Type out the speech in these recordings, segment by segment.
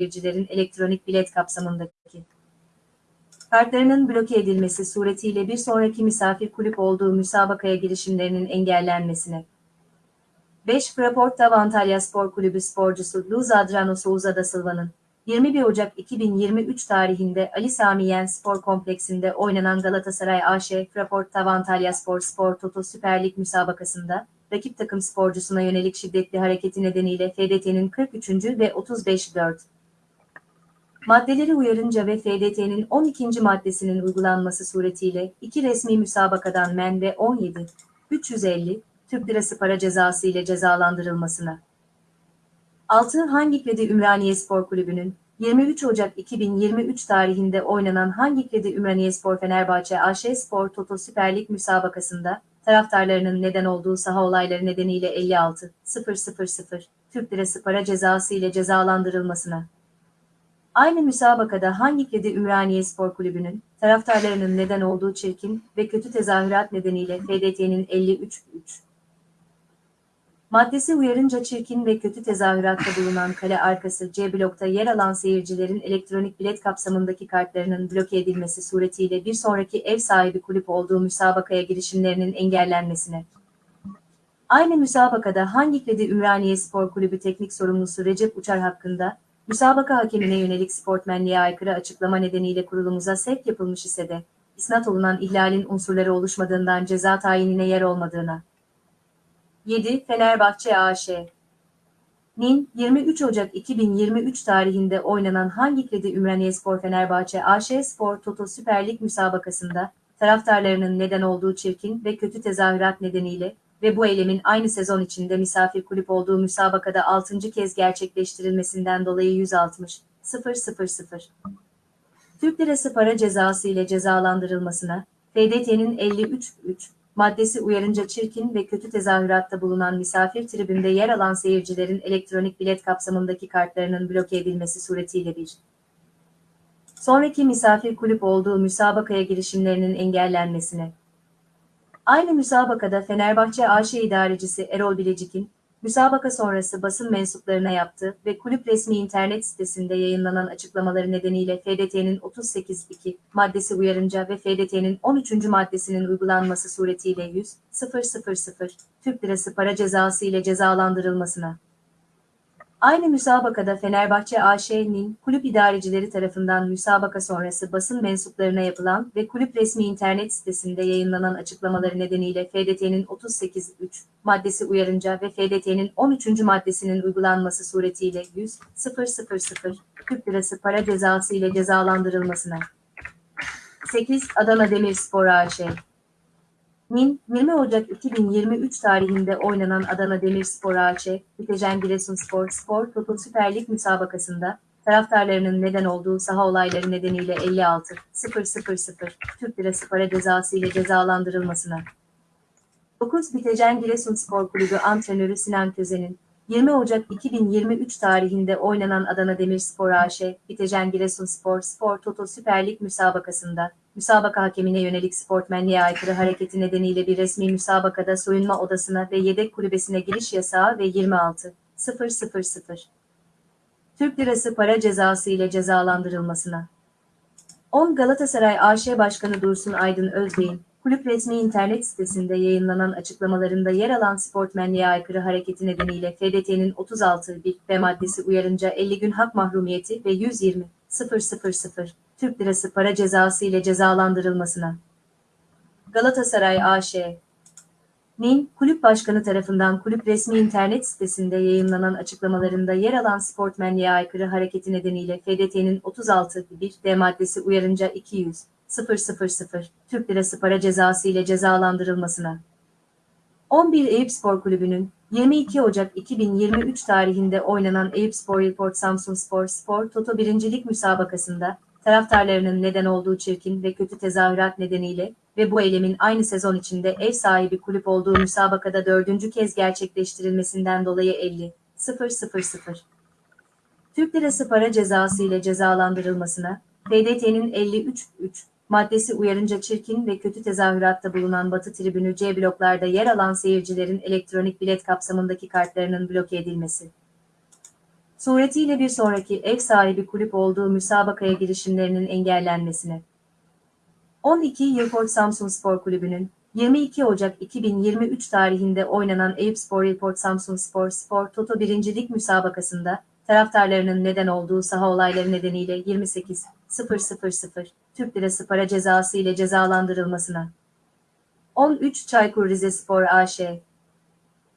seyircilerin elektronik bilet kapsamındaki kartlarının bloke edilmesi suretiyle bir sonraki misafir kulüp olduğu müsabakaya girişimlerinin engellenmesine 5. Fraporta Antalya Spor Kulübü sporcusu Luz Adrano Souza da Silva'nın 21 Ocak 2023 tarihinde Ali Sami Yen Spor Kompleksinde oynanan Galatasaray AŞ Fraporta Antalya Spor Spor Toto Süper Lig müsabakasında rakip takım sporcusuna yönelik şiddetli hareketi nedeniyle FDT'nin 43. ve 35-4 maddeleri uyarınca ve FDT'nin 12. maddesinin uygulanması suretiyle iki resmi müsabakadan men ve 17 350 Türk Lirası para cezası ile cezalandırılmasına. 6. Hangi Kredi Ümraniye Spor Kulübü'nün 23 Ocak 2023 tarihinde oynanan Hangi Kredi Ümraniye Spor Fenerbahçe AŞ Spor Toto Süper Lig müsabakasında taraftarlarının neden olduğu saha olayları nedeniyle 56 000 Türk Lirası para cezası ile cezalandırılmasına. Aynı müsabakada hangi kredi Ümraniye Spor Kulübü'nün taraftarlarının neden olduğu çirkin ve kötü tezahürat nedeniyle FDT'nin 53-3 maddesi uyarınca çirkin ve kötü tezahüratta bulunan kale arkası C blokta yer alan seyircilerin elektronik bilet kapsamındaki kartlarının bloke edilmesi suretiyle bir sonraki ev sahibi kulüp olduğu müsabakaya girişimlerinin engellenmesine. Aynı müsabakada hangi kredi Ümraniye Spor Kulübü teknik sorumlusu Recep Uçar hakkında müsabaka hakemine yönelik sportmenliğe aykırı açıklama nedeniyle kurulumuza sevk yapılmış ise de, isnat olunan ihlalin unsurları oluşmadığından ceza tayinine yer olmadığına. 7. Fenerbahçe AŞ Nin 23 Ocak 2023 tarihinde oynanan Hangi Kredi Ümraniye Spor Fenerbahçe AŞ Spor Toto Süper Lig müsabakasında taraftarlarının neden olduğu çirkin ve kötü tezahürat nedeniyle ve bu eylemin aynı sezon içinde misafir kulüp olduğu müsabakada 6. kez gerçekleştirilmesinden dolayı 160 000 Türk Lirası para cezası ile cezalandırılmasına, FDT'nin 53 3 maddesi uyarınca çirkin ve kötü tezahüratta bulunan misafir tribünde yer alan seyircilerin elektronik bilet kapsamındaki kartlarının bloke edilmesi suretiyle bir sonraki misafir kulüp olduğu müsabakaya girişimlerinin engellenmesine, Aynı müsabakada Fenerbahçe AŞ idarecisi Erol Bilecik'in müsabaka sonrası basın mensuplarına yaptığı ve kulüp resmi internet sitesinde yayınlanan açıklamaları nedeniyle FDT'nin 38.2 maddesi uyarınca ve FDT'nin 13. maddesinin uygulanması suretiyle 100 000 Türk Lirası para cezası ile cezalandırılmasına Aynı müsabakada Fenerbahçe AŞ'nin kulüp idarecileri tarafından müsabaka sonrası basın mensuplarına yapılan ve kulüp resmi internet sitesinde yayınlanan açıklamaları nedeniyle FDT'nin 38.3 maddesi uyarınca ve FDT'nin 13. maddesinin uygulanması suretiyle 100 000 Türk Lirası para cezası ile cezalandırılmasına. 8. Adana Demirspor AŞ Nin 20 Ocak 2023 tarihinde oynanan Adana Demirspor AŞ, Bitejen Giresunspor Spor Toto Süper Lig müsabakasında taraftarlarının neden olduğu saha olayları nedeniyle 56 000 Türk Lirası para cezası ile cezalandırılmasına. 9 Bitejen Giresunspor Kulübü antrenörü Sinan Közen'in 20 Ocak 2023 tarihinde oynanan Adana Demirspor AŞ, Bitejen Giresunspor Spor Toto Süper Lig müsabakasında müsabaka hakemine yönelik sportmenliğe aykırı hareketi nedeniyle bir resmi müsabakada soyunma odasına ve yedek kulübesine giriş yasağı ve 26 000 Türk Lirası para cezası ile cezalandırılmasına. 10 Galatasaray AŞ Başkanı Dursun Aydın Özbey'in kulüp resmi internet sitesinde yayınlanan açıklamalarında yer alan sportmenliğe aykırı hareketi nedeniyle FDT'nin 36 bir ve maddesi uyarınca 50 gün hak mahrumiyeti ve 120 000 Türk Lirası para cezası ile cezalandırılmasına. Galatasaray AŞ Nin, kulüp başkanı tarafından kulüp resmi internet sitesinde yayınlanan açıklamalarında yer alan sportmenliğe aykırı hareketi nedeniyle FDT'nin 36 1 D maddesi uyarınca 200 000 Türk Lirası para cezası ile cezalandırılmasına. 11 Eyüp Spor Kulübü'nün 22 Ocak 2023 tarihinde oynanan Eyüp Spor Report Samsun Spor Spor Toto birincilik müsabakasında taraftarlarının neden olduğu çirkin ve kötü tezahürat nedeniyle ve bu eylemin aynı sezon içinde ev sahibi kulüp olduğu müsabakada dördüncü kez gerçekleştirilmesinden dolayı 50 000 Türk Lirası para cezası ile cezalandırılmasına, FDT'nin 53 3 maddesi uyarınca çirkin ve kötü tezahüratta bulunan Batı tribünü C bloklarda yer alan seyircilerin elektronik bilet kapsamındaki kartlarının bloke edilmesi. Suretiyle bir sonraki ev sahibi kulüp olduğu müsabakaya girişimlerinin engellenmesine. 12 Yılport Samsun Spor Kulübü'nün 22 Ocak 2023 tarihinde oynanan Eyüpspor Yılport Samsun Spor Spor Toto 1. Lig müsabakasında taraftarlarının neden olduğu saha olayları nedeniyle 28.000 Türk Lirası para cezası ile cezalandırılmasına. 13 Çaykur Rizespor AŞ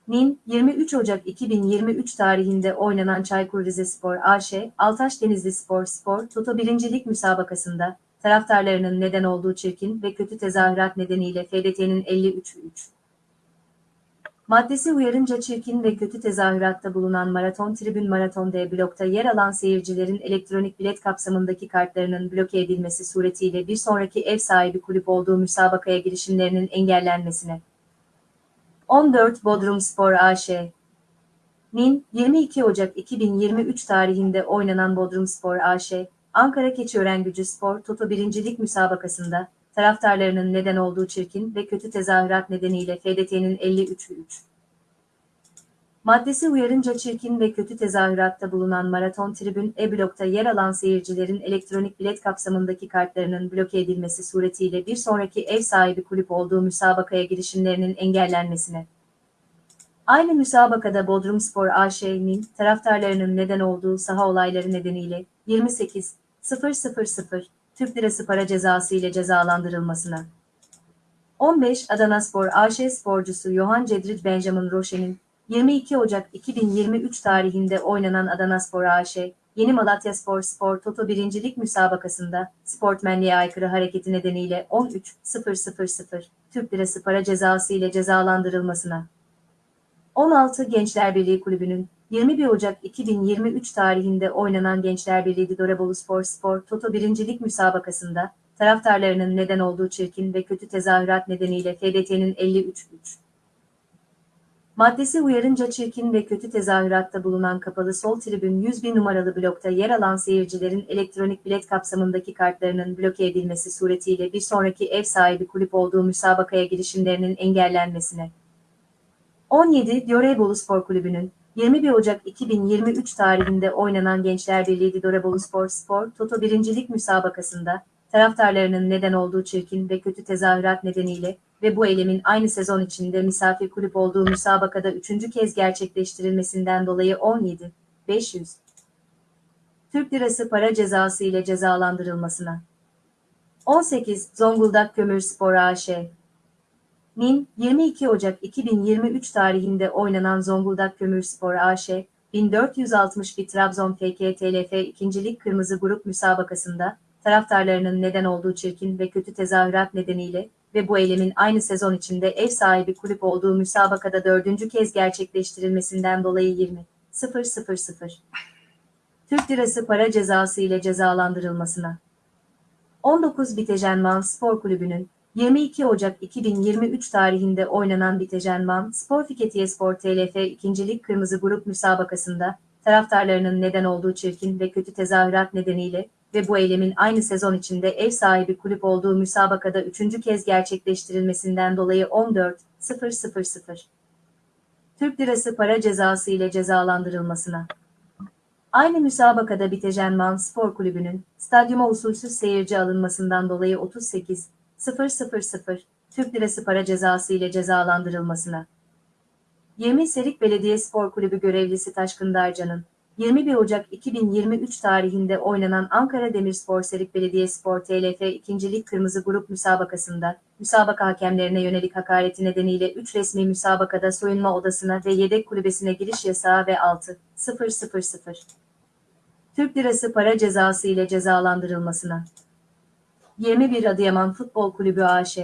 Nin 23 Ocak 2023 tarihinde oynanan Çaykur Rizespor AŞ, Altaş Denizli Spor Spor Toto 1. Lig müsabakasında taraftarlarının neden olduğu çirkin ve kötü tezahürat nedeniyle FDT'nin 53 Maddesi uyarınca çirkin ve kötü tezahüratta bulunan Maraton Tribün Maraton D blokta yer alan seyircilerin elektronik bilet kapsamındaki kartlarının bloke edilmesi suretiyle bir sonraki ev sahibi kulüp olduğu müsabakaya girişimlerinin engellenmesine. 14 Bodrum Spor AŞ Nin 22 Ocak 2023 tarihinde oynanan Bodrum Spor AŞ, Ankara Keçiören Gücü Spor Toto 1. Lig müsabakasında taraftarlarının neden olduğu çirkin ve kötü tezahürat nedeniyle FDT'nin 53 Maddesi uyarınca çirkin ve kötü tezahüratta bulunan Maraton Tribün E-Blok'ta yer alan seyircilerin elektronik bilet kapsamındaki kartlarının bloke edilmesi suretiyle bir sonraki ev sahibi kulüp olduğu müsabakaya girişimlerinin engellenmesine. Aynı müsabakada Bodrum Spor AŞ'nin taraftarlarının neden olduğu saha olayları nedeniyle 28.000 Türk Lirası para cezası ile cezalandırılmasına. 15 Adana Spor AŞ sporcusu Johan Cedric Benjamin Roche'nin 22 Ocak 2023 tarihinde oynanan Adana Spor AŞ, Yeni Malatya Spor Spor Toto 1. Lig müsabakasında sportmenliğe aykırı hareketi nedeniyle 13.000 Türk Lirası para cezası ile cezalandırılmasına. 16 Gençler Birliği Kulübü'nün 21 Ocak 2023 tarihinde oynanan Gençler Birliği Didorabolu Spor Spor Toto 1. Lig müsabakasında taraftarlarının neden olduğu çirkin ve kötü tezahürat nedeniyle FDT'nin 53 Maddesi uyarınca çirkin ve kötü tezahüratta bulunan kapalı sol tribün 101 numaralı blokta yer alan seyircilerin elektronik bilet kapsamındaki kartlarının bloke edilmesi suretiyle bir sonraki ev sahibi kulüp olduğu müsabakaya girişimlerinin engellenmesine. 17 Diyorebolu Spor Kulübü'nün 21 Ocak 2023 tarihinde oynanan Gençler Birliği Didorebolu Spor Spor Toto 1. Lig müsabakasında taraftarlarının neden olduğu çirkin ve kötü tezahürat nedeniyle ve bu eylemin aynı sezon içinde misafir kulüp olduğu müsabakada üçüncü kez gerçekleştirilmesinden dolayı 17, 500 Türk Lirası para cezası ile cezalandırılmasına. 18 Zonguldak Kömürspor AŞ Nin 22 Ocak 2023 tarihinde oynanan Zonguldak Kömürspor AŞ 1461 Trabzon FKTLF 2. Lig Kırmızı Grup müsabakasında taraftarlarının neden olduğu çirkin ve kötü tezahürat nedeniyle ve bu eylemin aynı sezon içinde ev sahibi kulüp olduğu müsabakada dördüncü kez gerçekleştirilmesinden dolayı 20 000 Türk Lirası para cezası ile cezalandırılmasına. 19 Bitejenman Spor Kulübü'nün 22 Ocak 2023 tarihinde oynanan Bitejenman Spor Fiketiye Spor TLF 2. Lig Kırmızı Grup müsabakasında taraftarlarının neden olduğu çirkin ve kötü tezahürat nedeniyle ve bu eylemin aynı sezon içinde ev sahibi kulüp olduğu müsabakada üçüncü kez gerçekleştirilmesinden dolayı 14.000 Türk Lirası para cezası ile cezalandırılmasına. Aynı müsabakada Bitejenman Spor Kulübü'nün stadyuma usulsüz seyirci alınmasından dolayı 38.000 Türk Lirası para cezası ile cezalandırılmasına. 20 Serik Belediye Spor Kulübü görevlisi Taşkın Darcan'ın 21 Ocak 2023 tarihinde oynanan Ankara Demirspor Serik Belediyespor TLF 2. Lig Kırmızı Grup müsabakasında, müsabaka hakemlerine yönelik hakareti nedeniyle 3 resmi müsabakada soyunma odasına ve yedek kulübesine giriş yasağı ve 6 000 Türk Lirası para cezası ile cezalandırılmasına. 21 Adıyaman Futbol Kulübü AŞ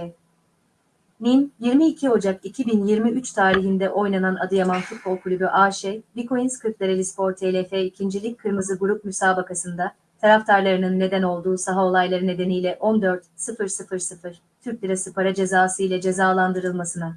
Nin, 22 Ocak 2023 tarihinde oynanan Adıyaman Futbol Kulübü AŞ, Bitcoins Kırklareli Spor TLF 2. Lig Kırmızı Grup müsabakasında taraftarlarının neden olduğu saha olayları nedeniyle 14.000 Türk Lirası para cezası ile cezalandırılmasına.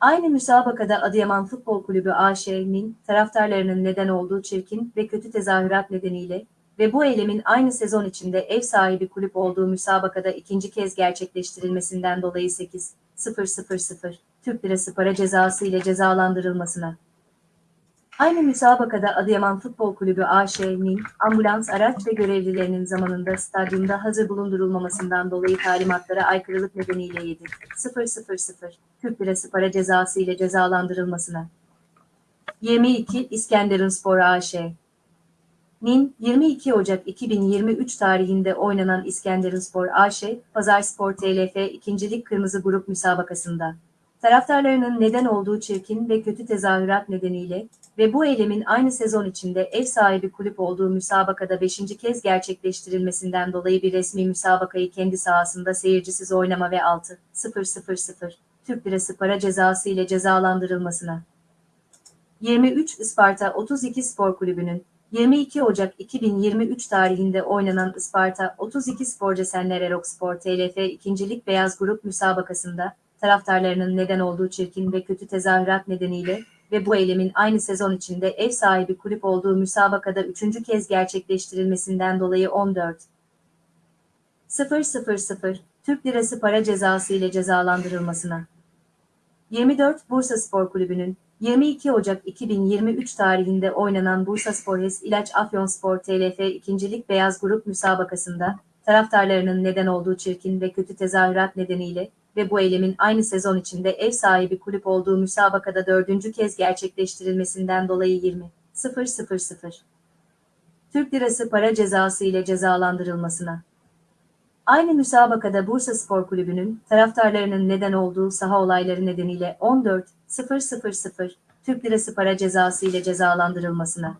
Aynı müsabakada Adıyaman Futbol Kulübü AŞ'nin taraftarlarının neden olduğu çirkin ve kötü tezahürat nedeniyle ve bu eylemin aynı sezon içinde ev sahibi kulüp olduğu müsabakada ikinci kez gerçekleştirilmesinden dolayı 8.000 Türk Lirası para cezası ile cezalandırılmasına. Aynı müsabakada Adıyaman Futbol Kulübü AŞ'nin ambulans araç ve görevlilerinin zamanında stadyumda hazır bulundurulmamasından dolayı talimatlara aykırılık nedeniyle 7 000 Türk Lirası para cezası ile cezalandırılmasına. 22 İskenderunspor AŞ Nin 22 Ocak 2023 tarihinde oynanan İskenderunspor AŞ, Pazarspor TLF 2. Lig Kırmızı Grup müsabakasında taraftarlarının neden olduğu çirkin ve kötü tezahürat nedeniyle ve bu eylemin aynı sezon içinde ev sahibi kulüp olduğu müsabakada 5. kez gerçekleştirilmesinden dolayı bir resmi müsabakayı kendi sahasında seyircisiz oynama ve 6 000 Türk Lirası para cezası ile cezalandırılmasına. 23 Isparta 32 Spor Kulübü'nün 22 Ocak 2023 tarihinde oynanan Isparta 32 Spor Cesenler Erokspor TLF 2. Lig Beyaz Grup müsabakasında taraftarlarının neden olduğu çirkin ve kötü tezahürat nedeniyle ve bu eylemin aynı sezon içinde ev sahibi kulüp olduğu müsabakada üçüncü kez gerçekleştirilmesinden dolayı 14 000 Türk Lirası para cezası ile cezalandırılmasına. 24 Bursa Spor Kulübü'nün 22 Ocak 2023 tarihinde oynanan Bursa Spor HES İlaç Afyonspor TLF 2. Lig Beyaz Grup müsabakasında taraftarlarının neden olduğu çirkin ve kötü tezahürat nedeniyle ve bu eylemin aynı sezon içinde ev sahibi kulüp olduğu müsabakada dördüncü kez gerçekleştirilmesinden dolayı 20 000 Türk Lirası para cezası ile cezalandırılmasına. Aynı müsabakada Bursa Spor Kulübü'nün taraftarlarının neden olduğu saha olayları nedeniyle 14 000 Türk Lirası para cezası ile cezalandırılmasına.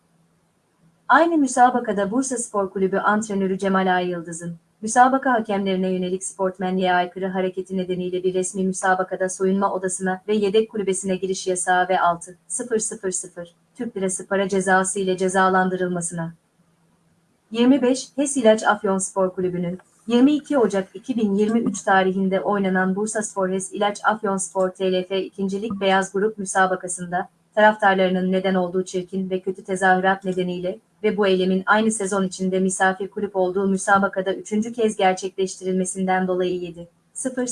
Aynı müsabakada Bursa Spor Kulübü antrenörü Cemal Ay Yıldız'ın müsabaka hakemlerine yönelik sportmenliğe aykırı hareketi nedeniyle bir resmi müsabakada soyunma odasına ve yedek kulübesine giriş yasağı ve 6 000 Türk Lirası para cezası ile cezalandırılmasına. 25 HES İlaç Afyon Spor Kulübü'nün 22 Ocak 2023 tarihinde oynanan Bursa Spor HES İlaç Afyon Spor TLF 2. Lig Beyaz Grup müsabakasında taraftarlarının neden olduğu çirkin ve kötü tezahürat nedeniyle ve bu eylemin aynı sezon içinde misafir kulüp olduğu müsabakada üçüncü kez gerçekleştirilmesinden dolayı 7 000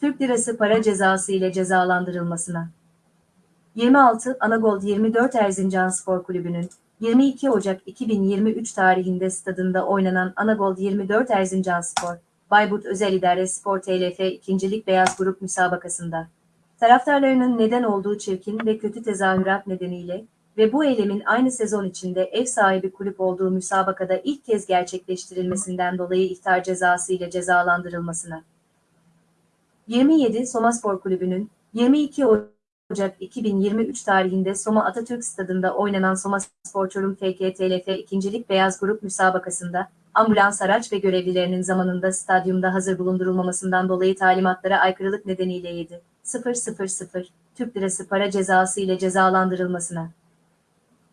Türk Lirası para cezası ile cezalandırılmasına. 26 Anagold 24 Erzincan Spor Kulübü'nün 22 Ocak 2023 tarihinde stadında oynanan Anagold 24 Erzincan Spor, Bayburt Özel İdare Spor TLF 2. Lig Beyaz Grup müsabakasında taraftarlarının neden olduğu çirkin ve kötü tezahürat nedeniyle ve bu eylemin aynı sezon içinde ev sahibi kulüp olduğu müsabakada ilk kez gerçekleştirilmesinden dolayı ihtar cezası ile cezalandırılmasına. 27 Soma Spor Kulübü'nün 22 Ocak 2023 tarihinde Soma Atatürk Stadında oynanan Soma Spor Çorum FKTLF 2. Lig Beyaz Grup müsabakasında ambulans araç ve görevlilerinin zamanında stadyumda hazır bulundurulmamasından dolayı talimatlara aykırılık nedeniyle 7 000 Türk Lirası para cezası ile cezalandırılmasına.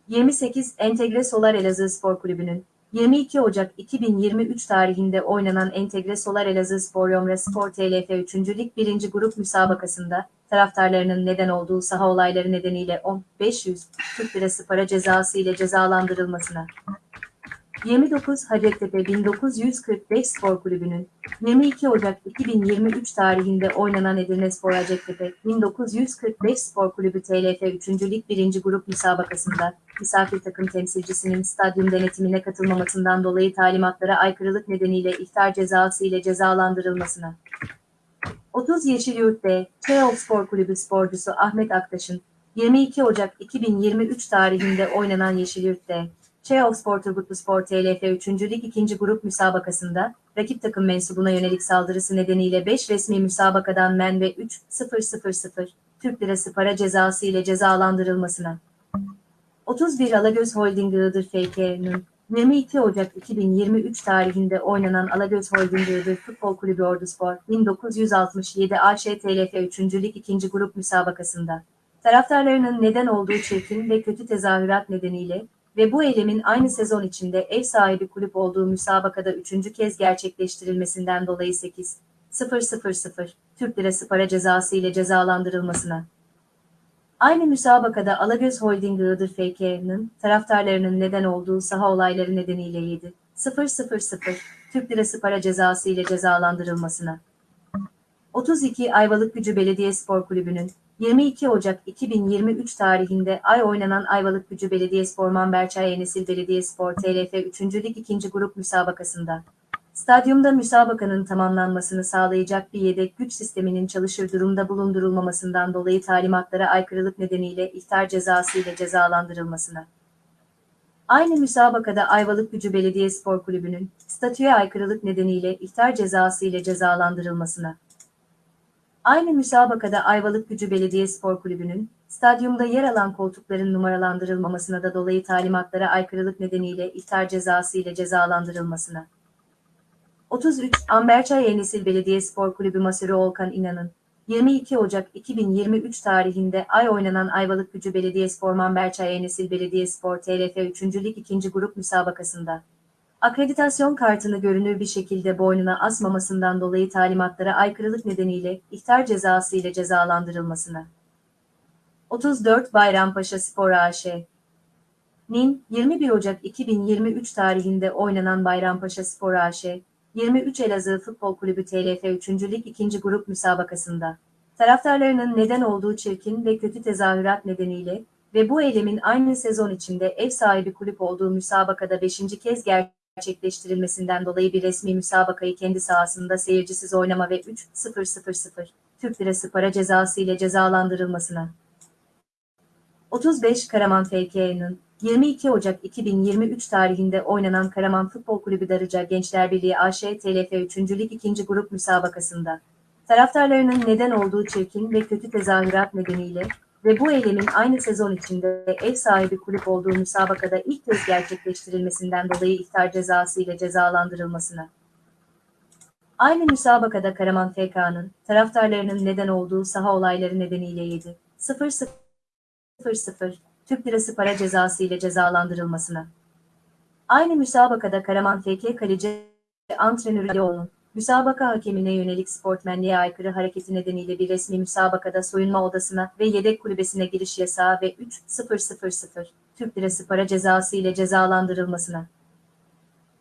28 Entegre Solar Elazığ Spor Kulübü'nün 22 Ocak 2023 tarihinde oynanan Entegre Solar Elazığ Spor Yomra Spor TLF 3. Lig 1. Grup müsabakasında taraftarlarının neden olduğu saha olayları nedeniyle 10.500 Türk Lirası para cezası ile cezalandırılmasına. 29 Hacettepe 1945 Spor Kulübü'nün 22 Ocak 2023 tarihinde oynanan Edirne Spor Hacettepe 1945 Spor Kulübü TLF 3. Lig 1. Grup müsabakasında misafir takım temsilcisinin stadyum denetimine katılmamasından dolayı talimatlara aykırılık nedeniyle ihtar cezası ile cezalandırılmasına. 30 Yeşilyurt B, Çayol Spor Kulübü sporcusu Ahmet Aktaş'ın 22 Ocak 2023 tarihinde oynanan Yeşilyurt D, Çayol Turgutlu Spor TLF 3. Lig 2. Grup müsabakasında rakip takım mensubuna yönelik saldırısı nedeniyle 5 resmi müsabakadan men ve 3 000 Türk Lirası para cezası ile cezalandırılmasına. 31 Alagöz Holding Iğdır FK'nın 22 Ocak 2023 tarihinde oynanan Alagöz Holding Iğdır Futbol Kulübü Orduspor 1967 AŞ TLF 3. Lig 2. Grup müsabakasında taraftarlarının neden olduğu çirkin ve kötü tezahürat nedeniyle ve bu eylemin aynı sezon içinde ev sahibi kulüp olduğu müsabakada üçüncü kez gerçekleştirilmesinden dolayı 8 000 Türk Lirası para cezası ile cezalandırılmasına. Aynı müsabakada Alagöz Holding Iğdır FK'nın taraftarlarının neden olduğu saha olayları nedeniyle 7 000 Türk Lirası para cezası ile cezalandırılmasına. 32 Ayvalık Gücü Belediye Spor Kulübü'nün 22 Ocak 2023 tarihinde ay oynanan Ayvalık Gücü Belediyespor Manberçay Enesil Belediyespor TLF 3. Lig 2. Grup müsabakasında. Stadyumda müsabakanın tamamlanmasını sağlayacak bir yedek güç sisteminin çalışır durumda bulundurulmamasından dolayı talimatlara aykırılık nedeniyle ihtar cezası ile cezalandırılmasına. Aynı müsabakada Ayvalık Gücü Belediyespor Kulübü'nün statüye aykırılık nedeniyle ihtar cezası ile cezalandırılmasına. Aynı müsabakada Ayvalık Gücü Belediyespor Kulübü'nün stadyumda yer alan koltukların numaralandırılmamasına da dolayı talimatlara aykırılık nedeniyle ihtar cezası ile cezalandırılmasına. 33 Amberçay Yenisil Belediyespor Kulübü Masörü Olkan İnan'ın 22 Ocak 2023 tarihinde ay oynanan Ayvalık Gücü Belediyespor Mamberçay Yenisil Belediyespor TLF 3. Lig 2. Grup müsabakasında akreditasyon kartını görünür bir şekilde boynuna asmamasından dolayı talimatlara aykırılık nedeniyle ihtar cezası ile cezalandırılmasına. 34 Bayrampaşa Spor AŞ Nin 21 Ocak 2023 tarihinde oynanan Bayrampaşa Spor AŞ 23 Elazığ Futbol Kulübü TLF 3. Lig 2. Grup müsabakasında taraftarlarının neden olduğu çirkin ve kötü tezahürat nedeniyle ve bu eylemin aynı sezon içinde ev sahibi kulüp olduğu müsabakada 5. kez gerçekleştirilmesinden dolayı bir resmi müsabakayı kendi sahasında seyircisiz oynama ve 3-0-0-0 Türk Lirası para cezası ile cezalandırılmasına. 35 Karaman FK'nın 22 Ocak 2023 tarihinde oynanan Karaman Futbol Kulübü Darıca Gençler Birliği AŞ TLF 3. Lig 2. Grup müsabakasında taraftarlarının neden olduğu çirkin ve kötü tezahürat nedeniyle ve bu eylemin aynı sezon içinde ev sahibi kulüp olduğu müsabakada ilk kez gerçekleştirilmesinden dolayı ihtar cezası ile cezalandırılmasına. Aynı müsabakada Karaman FK'nın taraftarlarının neden olduğu saha olayları nedeniyle 7 0 0 Türk Lirası para cezası ile cezalandırılmasına. Aynı müsabakada Karaman FK kaleci antrenörü Alioğlu'nun müsabaka hakemine yönelik sportmenliğe aykırı hareketi nedeniyle bir resmi müsabakada soyunma odasına ve yedek kulübesine giriş yasağı ve 3.000 Türk Lirası para cezası ile cezalandırılmasına.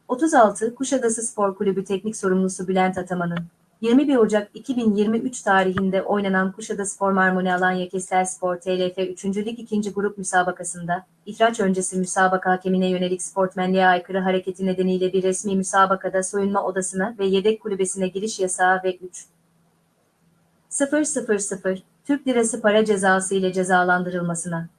36 Kuşadası Spor Kulübü Teknik Sorumlusu Bülent Ataman'ın 21 Ocak 2023 tarihinde oynanan Kuşadası Marmoni Alanya Kestel Spor TLF 3. Lig 2. Grup müsabakasında, ihraç öncesi müsabaka hakemine yönelik sportmenliğe aykırı hareketi nedeniyle bir resmi müsabakada soyunma odasına ve yedek kulübesine giriş yasağı ve 3. 000 Türk Lirası para cezası ile cezalandırılmasına.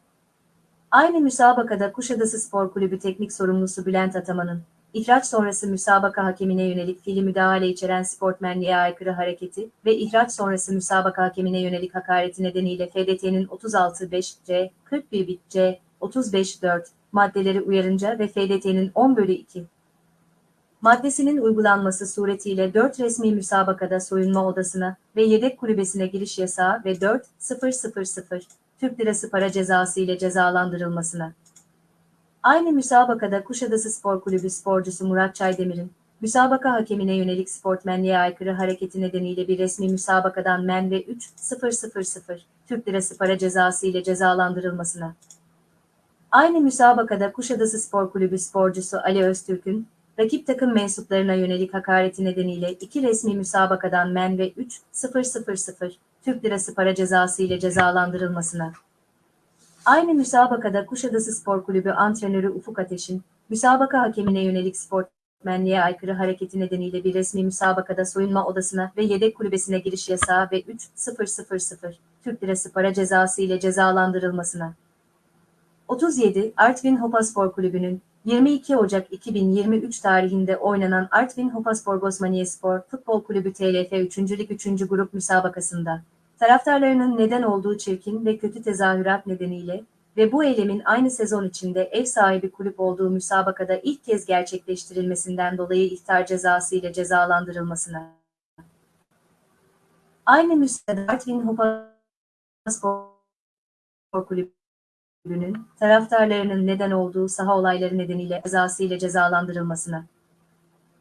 Aynı müsabakada Kuşadası Spor Kulübü Teknik Sorumlusu Bülent Ataman'ın ihraç sonrası müsabaka hakemine yönelik fiili müdahale içeren sportmenliğe aykırı hareketi ve ihraç sonrası müsabaka hakemine yönelik hakareti nedeniyle FDT'nin 36.5C, 41.C, 35.4 maddeleri uyarınca ve FDT'nin 10 bölü 2 maddesinin uygulanması suretiyle 4 resmi müsabakada soyunma odasına ve yedek kulübesine giriş yasağı ve 4.000 Türk Lirası para cezası ile cezalandırılmasına. Aynı müsabakada Kuşadası Spor Kulübü sporcusu Murat Çaydemir'in, müsabaka hakemine yönelik sportmenliğe aykırı hareketi nedeniyle bir resmi müsabakadan men ve 3.000 Türk Lirası para cezası ile cezalandırılmasına. Aynı müsabakada Kuşadası Spor Kulübü sporcusu Ali Öztürk'ün, rakip takım mensuplarına yönelik hakareti nedeniyle iki resmi müsabakadan men ve 3.000 Türk Lirası para cezası ile cezalandırılmasına. Aynı müsabakada Kuşadası Spor Kulübü antrenörü Ufuk Ateş'in, müsabaka hakemine yönelik sportmenliğe aykırı hareketi nedeniyle bir resmi müsabakada soyunma odasına ve yedek kulübesine giriş yasağı ve 3.000 Türk Lirası para cezası ile cezalandırılmasına. 37 Artvin Hopaspor Kulübü'nün 22 Ocak 2023 tarihinde oynanan Artvin Hopaspor Gosmaniye Futbol Kulübü TLF 3. Lig 3. Grup müsabakasında taraftarlarının neden olduğu çirkin ve kötü tezahürat nedeniyle ve bu eylemin aynı sezon içinde ev sahibi kulüp olduğu müsabakada ilk kez gerçekleştirilmesinden dolayı ihtar cezası ile cezalandırılmasına. Aynı müsabakada Artvin Hopaspor Kulübü'nün taraftarlarının neden olduğu saha olayları nedeniyle cezası ile cezalandırılmasına.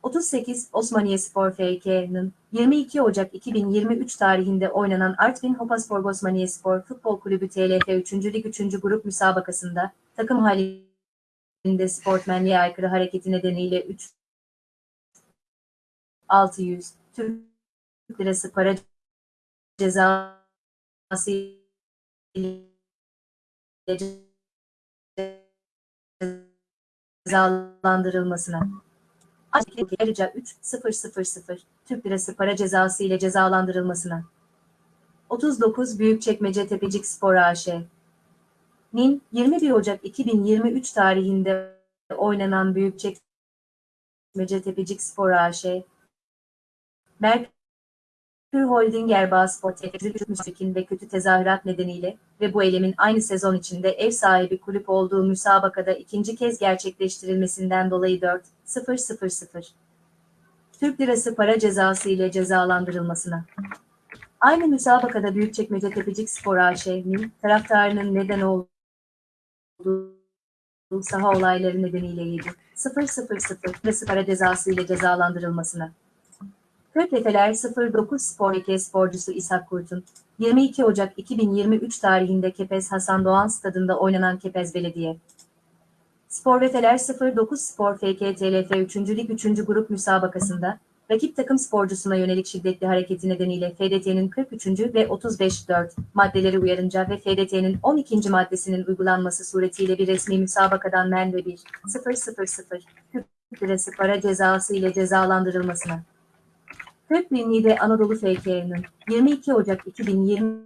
38 Osmaniye Spor FK'nın 22 Ocak 2023 tarihinde oynanan Artvin Hopaspor Osmaniye Spor Futbol Kulübü TLF 3. Lig 3. Grup müsabakasında takım halinde sportmenliğe aykırı hareketi nedeniyle 3 600 Türk Lirası para cezası cezalandırılmasına. Ayrıca 3.000 Türk Lirası para cezası ile cezalandırılmasına. 39 Büyükçekmece Tepecik Spor AŞ Nin 21 Ocak 2023 tarihinde oynanan Büyükçekmece Tepecik Spor AŞ Merkür Holding Teknik Müstikin ve kötü tezahürat nedeniyle ve bu eylemin aynı sezon içinde ev sahibi kulüp olduğu müsabakada ikinci kez gerçekleştirilmesinden dolayı 4.000 Türk Lirası para cezası ile cezalandırılmasına. Aynı müsabakada Büyükçekmece Tepecik Spor AŞ'nin taraftarının neden olduğu saha olayları nedeniyle 7.000 Lirası para cezası ile cezalandırılmasına. Kökleteler 09 Spor 2 sporcusu İshak Kurt'un 22 Ocak 2023 tarihinde Kepez Hasan Doğan Stadında oynanan Kepez Belediye. Sporveteler 09 Spor FK TLF 3. Lig 3. Grup müsabakasında rakip takım sporcusuna yönelik şiddetli hareketi nedeniyle FDT'nin 43. ve 35.4 maddeleri uyarınca ve FDT'nin 12. maddesinin uygulanması suretiyle bir resmi müsabakadan men ve 1 000 Türk Lirası para cezası ile cezalandırılmasına. Niğde Anadolu FK'nın 22 Ocak 2023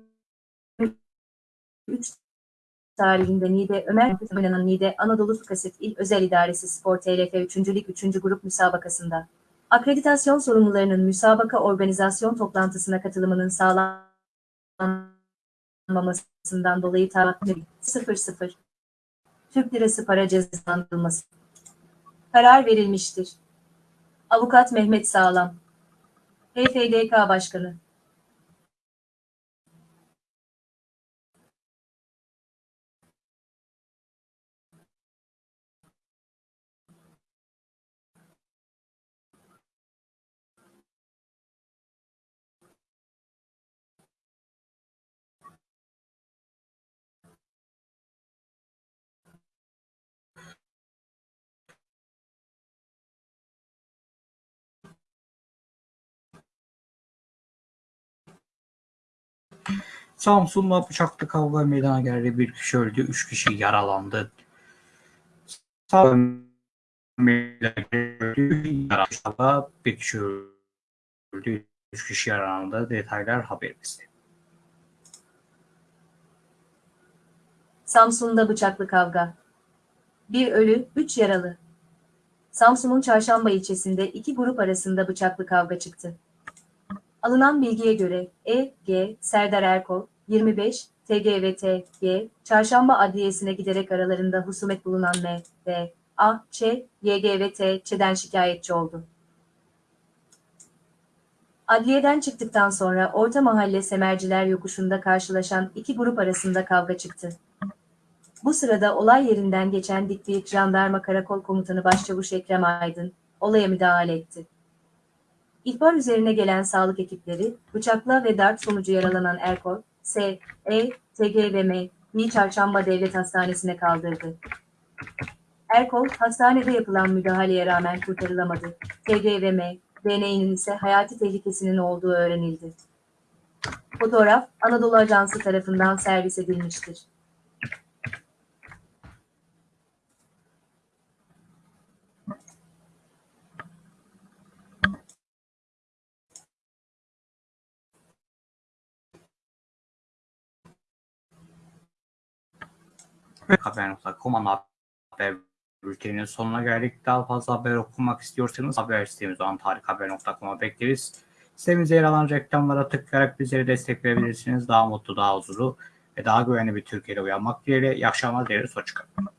tarihinde Niğde Ömer oynanan Niğde Anadolu Fıkasık İl Özel İdaresi Spor TLF 3. Lig 3. Grup müsabakasında akreditasyon sorumlularının müsabaka organizasyon toplantısına katılımının sağlanmamasından dolayı taahhüt 00 Türk Lirası para cezalandırılması karar verilmiştir. Avukat Mehmet Sağlam HFDK Başkanı Samsun'da bıçaklı kavga meydana geldi. Bir kişi öldü, üç kişi yaralandı. Samsun'da bir kişi öldü, üç kişi yaralandı. Detaylar haberimizde. Samsun'da bıçaklı kavga. Bir ölü, üç yaralı. Samsun'un Çarşamba ilçesinde iki grup arasında bıçaklı kavga çıktı. Alınan bilgiye göre E. G. Serdar Erkol, 25, TGVT-G, Çarşamba Adliyesi'ne giderek aralarında husumet bulunan M. D. A. Şikayetçi oldu. Adliyeden çıktıktan sonra Orta Mahalle Semerciler Yokuşu'nda karşılaşan iki grup arasında kavga çıktı. Bu sırada olay yerinden geçen Dikbiyik Jandarma Karakol Komutanı Başçavuş Ekrem Aydın, olaya müdahale etti. İhbar üzerine gelen sağlık ekipleri, bıçakla ve darp sonucu yaralanan Erkol, S, E, TG ve M, Mi Çarşamba Devlet Hastanesi'ne kaldırdı. Erkol, hastanede yapılan müdahaleye rağmen kurtarılamadı. TG ve M, DNA'nın ise hayati tehlikesinin olduğu öğrenildi. Fotoğraf, Anadolu Ajansı tarafından servis edilmiştir. Haber.com ana haber bülteninin sonuna geldik. Daha fazla haber okumak istiyorsanız haber sitemiz olan tarikhaber.com'a bekleriz. Sitemizde yer alan reklamlara tıklayarak bizlere destek verebilirsiniz. Daha mutlu, daha huzurlu ve daha güvenli bir Türkiye'de uyanmak dileğiyle. İyi akşamlar dileriz. Hoşçakalın.